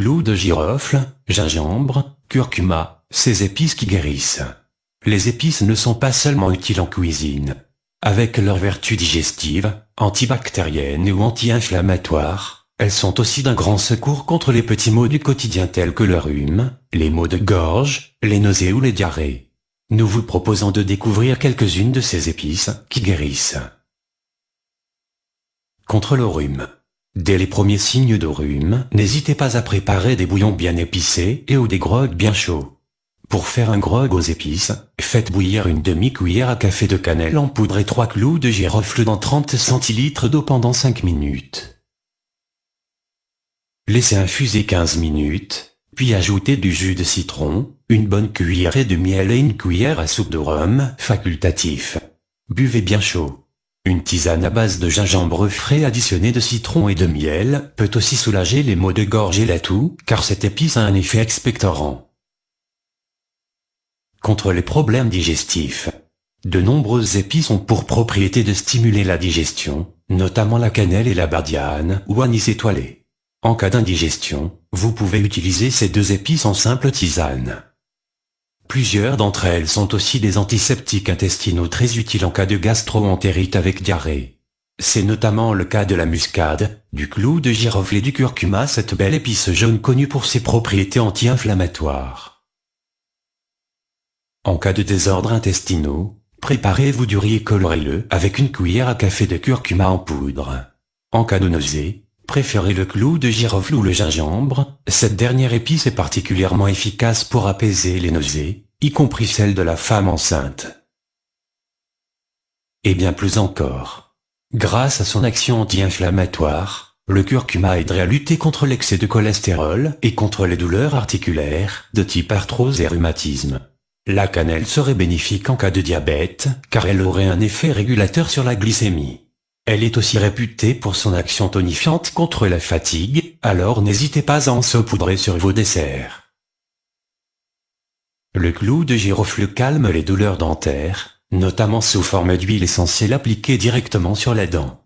clous de girofle, gingembre, curcuma, ces épices qui guérissent. Les épices ne sont pas seulement utiles en cuisine. Avec leurs vertus digestives, antibactériennes ou anti-inflammatoires, elles sont aussi d'un grand secours contre les petits maux du quotidien tels que le rhume, les maux de gorge, les nausées ou les diarrhées. Nous vous proposons de découvrir quelques-unes de ces épices qui guérissent. Contre le rhume. Dès les premiers signes de rhume, n'hésitez pas à préparer des bouillons bien épicés et ou des grogues bien chauds. Pour faire un grog aux épices, faites bouillir une demi-cuillère à café de cannelle en poudre et 3 clous de girofle dans 30 centilitres d'eau pendant 5 minutes. Laissez infuser 15 minutes, puis ajoutez du jus de citron, une bonne cuillère de miel et une cuillère à soupe de rhum facultatif. Buvez bien chaud. Une tisane à base de gingembre frais additionné de citron et de miel peut aussi soulager les maux de gorge et la toux, car cette épice a un effet expectorant. Contre les problèmes digestifs. De nombreuses épices ont pour propriété de stimuler la digestion, notamment la cannelle et la bardiane ou anis étoilé. En cas d'indigestion, vous pouvez utiliser ces deux épices en simple tisane. Plusieurs d'entre elles sont aussi des antiseptiques intestinaux très utiles en cas de gastro-entérite avec diarrhée. C'est notamment le cas de la muscade, du clou de girofle et du curcuma cette belle épice jaune connue pour ses propriétés anti-inflammatoires. En cas de désordre intestinaux, préparez-vous du riz colorez-le avec une cuillère à café de curcuma en poudre. En cas de nausée, préférez le clou de girofle ou le gingembre, cette dernière épice est particulièrement efficace pour apaiser les nausées, y compris celles de la femme enceinte. Et bien plus encore. Grâce à son action anti-inflammatoire, le curcuma aiderait à lutter contre l'excès de cholestérol et contre les douleurs articulaires de type arthrose et rhumatisme. La cannelle serait bénéfique en cas de diabète, car elle aurait un effet régulateur sur la glycémie. Elle est aussi réputée pour son action tonifiante contre la fatigue, alors n'hésitez pas à en saupoudrer sur vos desserts. Le clou de girofle calme les douleurs dentaires, notamment sous forme d'huile essentielle appliquée directement sur la dent.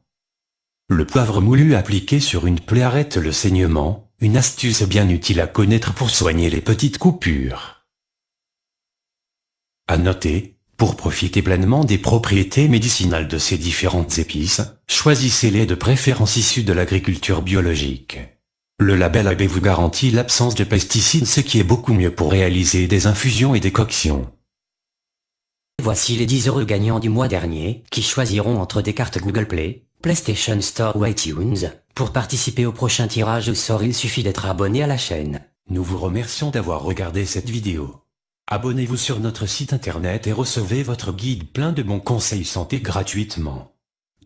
Le poivre moulu appliqué sur une plaie arrête le saignement, une astuce bien utile à connaître pour soigner les petites coupures. À noter, pour profiter pleinement des propriétés médicinales de ces différentes épices, choisissez-les de préférence issues de l'agriculture biologique. Le label AB vous garantit l'absence de pesticides ce qui est beaucoup mieux pour réaliser des infusions et des coctions. Voici les 10 heureux gagnants du mois dernier, qui choisiront entre des cartes Google Play, PlayStation Store ou iTunes. Pour participer au prochain tirage au sort il suffit d'être abonné à la chaîne. Nous vous remercions d'avoir regardé cette vidéo. Abonnez-vous sur notre site internet et recevez votre guide plein de bons conseils santé gratuitement.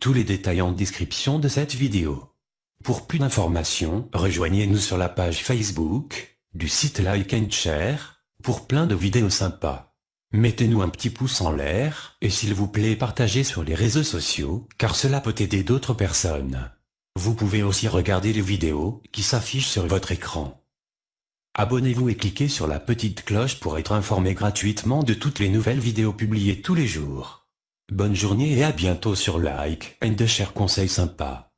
Tous les détails en description de cette vidéo. Pour plus d'informations, rejoignez-nous sur la page Facebook, du site Like and Share, pour plein de vidéos sympas. Mettez-nous un petit pouce en l'air, et s'il vous plaît partagez sur les réseaux sociaux, car cela peut aider d'autres personnes. Vous pouvez aussi regarder les vidéos qui s'affichent sur votre écran. Abonnez-vous et cliquez sur la petite cloche pour être informé gratuitement de toutes les nouvelles vidéos publiées tous les jours. Bonne journée et à bientôt sur Like and Share Conseils sympas.